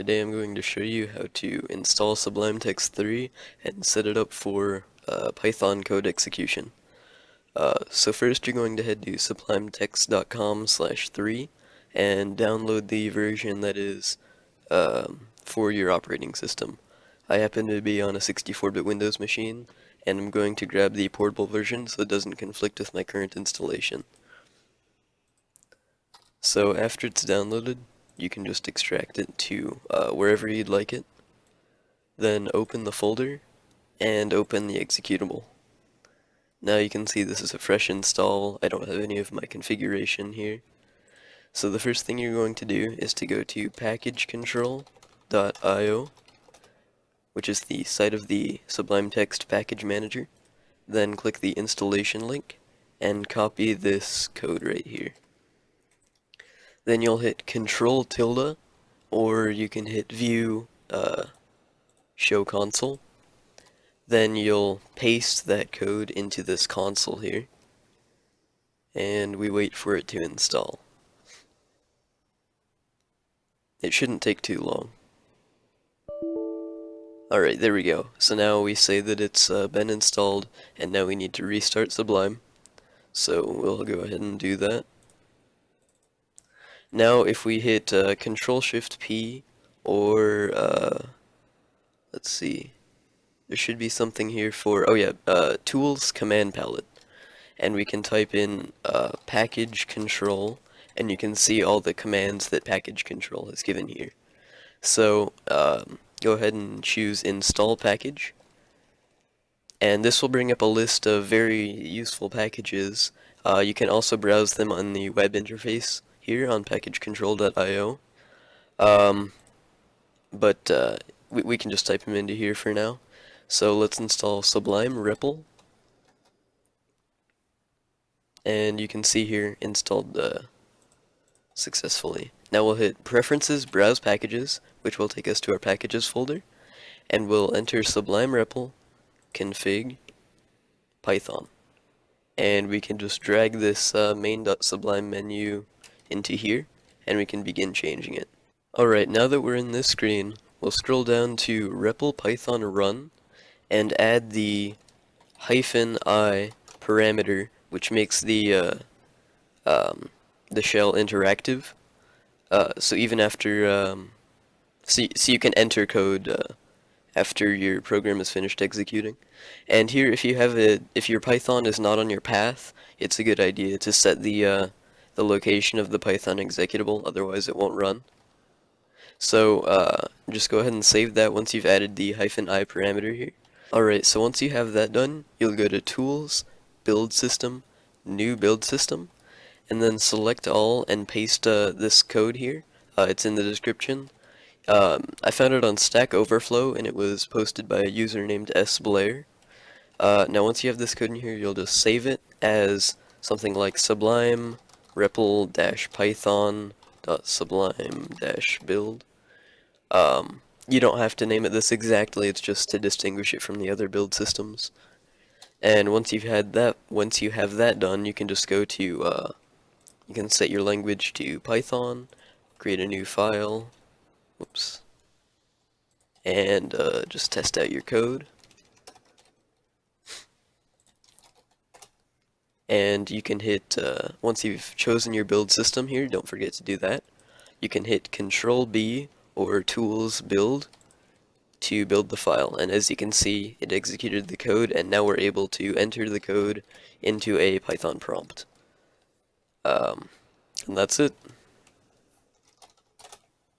today I'm going to show you how to install Sublime Text 3 and set it up for uh, Python code execution. Uh, so first you're going to head to sublimetext.com slash 3 and download the version that is um, for your operating system. I happen to be on a 64-bit Windows machine and I'm going to grab the portable version so it doesn't conflict with my current installation. So after it's downloaded, you can just extract it to uh, wherever you'd like it. Then open the folder and open the executable. Now you can see this is a fresh install. I don't have any of my configuration here. So the first thing you're going to do is to go to packagecontrol.io which is the site of the Sublime Text Package Manager. Then click the installation link and copy this code right here. Then you'll hit Control tilde, or you can hit View uh, Show Console. Then you'll paste that code into this console here, and we wait for it to install. It shouldn't take too long. Alright, there we go. So now we say that it's uh, been installed, and now we need to restart Sublime. So we'll go ahead and do that. Now if we hit uh, Control Shift P or uh, let's see. There should be something here for oh yeah uh, tools command palette. And we can type in uh, package control and you can see all the commands that package control has given here. So um, go ahead and choose install package. And this will bring up a list of very useful packages. Uh, you can also browse them on the web interface here on packagecontrol.io. Um, but uh, we, we can just type them into here for now. So let's install Sublime REPL. And you can see here installed uh, successfully. Now we'll hit Preferences, Browse Packages, which will take us to our Packages folder. And we'll enter Sublime REPL, config, Python. And we can just drag this uh, main.sublime menu into here, and we can begin changing it. Alright, now that we're in this screen, we'll scroll down to REPL Python run, and add the hyphen i parameter, which makes the uh, um, the shell interactive. Uh, so even after, um, so, so you can enter code uh, after your program is finished executing. And here, if you have a, if your Python is not on your path, it's a good idea to set the uh, the location of the Python executable, otherwise it won't run. So uh, just go ahead and save that once you've added the hyphen i parameter here. Alright, so once you have that done, you'll go to Tools, Build System, New Build System, and then select all and paste uh, this code here. Uh, it's in the description. Um, I found it on Stack Overflow and it was posted by a user named S. Blair. Uh, now once you have this code in here, you'll just save it as something like Sublime repl-python.sublime-build. Um, you don't have to name it this exactly, it's just to distinguish it from the other build systems. And once you've had that, once you have that done, you can just go to, uh, you can set your language to Python, create a new file, whoops, and uh, just test out your code. And you can hit, uh, once you've chosen your build system here, don't forget to do that, you can hit Control B or Tools Build to build the file, and as you can see, it executed the code, and now we're able to enter the code into a Python prompt. Um, and that's it.